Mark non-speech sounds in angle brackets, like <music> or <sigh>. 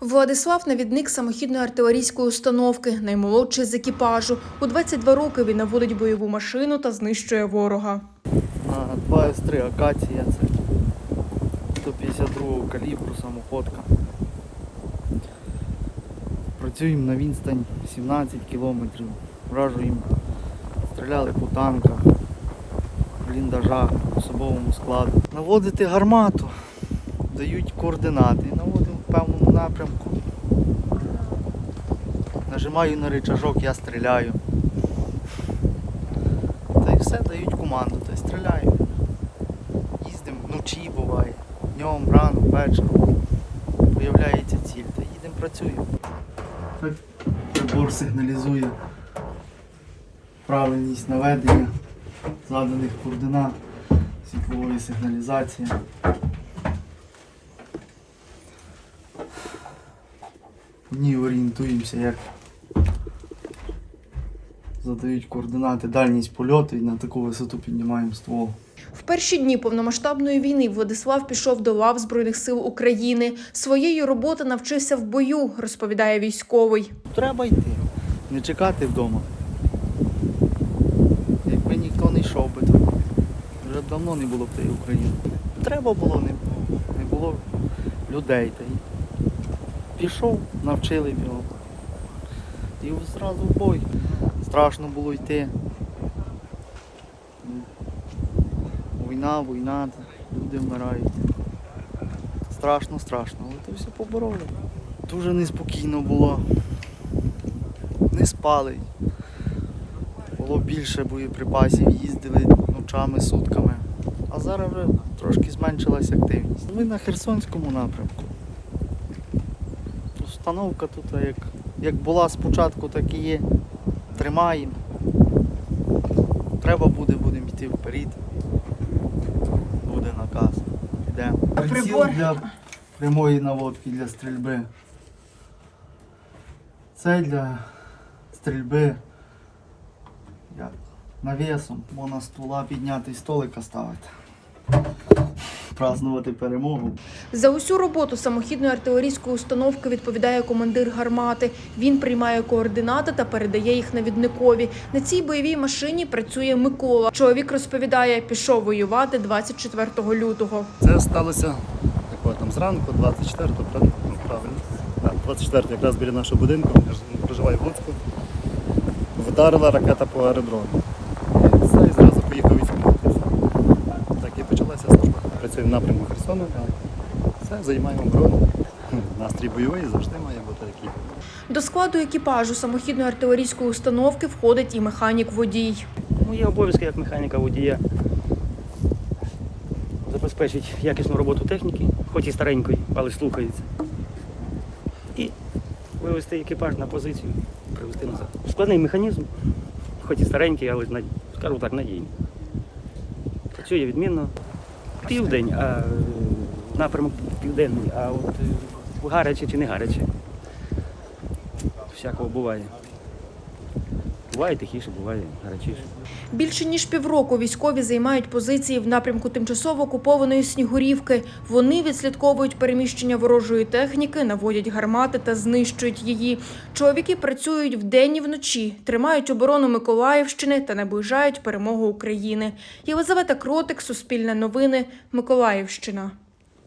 Владислав навідник самохідної артилерійської установки, наймолодший з екіпажу. У 22 роки він наводить бойову машину та знищує ворога. 2 С3 акація це 152 калібру самоходка. Працюємо на відстань 17 кілометрів. Вражуємо, стріляли по танках, бліндажах, особовому складу. Наводити гармату, дають координати, певному напрямку. Нажимаю на рычажок, я стріляю. Та й все дають команду, та й стріляю. Їздимо вночі буває, днем, рано, вечором. Появляється ціль, та їдемо працюємо. Прибор сигналізує правильність наведення заданих координат, світлової сигналізації. В ній орієнтуємося, як задають координати, дальність польоту і на таку висоту піднімаємо ствол. В перші дні повномасштабної війни Владислав пішов до лав Збройних сил України. Своєї роботи навчився в бою, розповідає військовий. Треба йти, не чекати вдома. Якби ніхто не йшов би, то вже давно не було б тієї України. Треба було, не, не було людей. Та й пішов, навчили його. І зразу в бой. Страшно було йти. Війна, війна, люди вмирають. Страшно, страшно, але то все побороли. Дуже неспокійно було. Не спали. Було більше боєприпасів, їздили ночами, сутками. А зараз вже трошки зменшилась активність. Ми на Херсонському напрямку. Установка тут як, як була спочатку, так і є. Тримаємо. Треба буде, будемо йти вперед. Буде наказ. Йдемо. Приціл для прямої наводки для стрільби. Це для стрільби як, навісом. Можна ствола підняти і столика ставити. Празнувати перемогу. За усю роботу самохідної артилерійської установки відповідає командир гармати. Він приймає координати та передає їх навідникові. На цій бойовій машині працює Микола. Чоловік розповідає, пішов воювати 24 лютого. Це сталося такого там зранку, 24-го, правильно? Ну, правильно. 24 якраз біля нашого будинку, я проживаю в Луцьку. Вдарила ракета по аеродрому. І все, і зразу поїхав військовий. Так і почалася Працюємо в напрямку Херсона. Все, займаємо оборону. <laughs> Настрій бойовий завжди має бути такий. До складу екіпажу самохідної артилерійської установки входить і механік-водій. Мої обов'язки як механіка водія забезпечить якісну роботу техніки, хоч і старенької, але слухається. І вивести екіпаж на позицію, привести назад. Складний механізм, хоч і старенький, але скажу так, надійний. Працює відмінно. Південь, а напрямок південний, а от е, гаряче чи не гаряче. Всякого буває. Буває тихіше, буває гарячіше. Більше ніж півроку військові займають позиції в напрямку тимчасово окупованої Снігурівки. Вони відслідковують переміщення ворожої техніки, наводять гармати та знищують її. Чоловіки працюють вдень і вночі, тримають оборону Миколаївщини та наближають перемогу України. Єлизавета Кротик, Суспільне новини, Миколаївщина.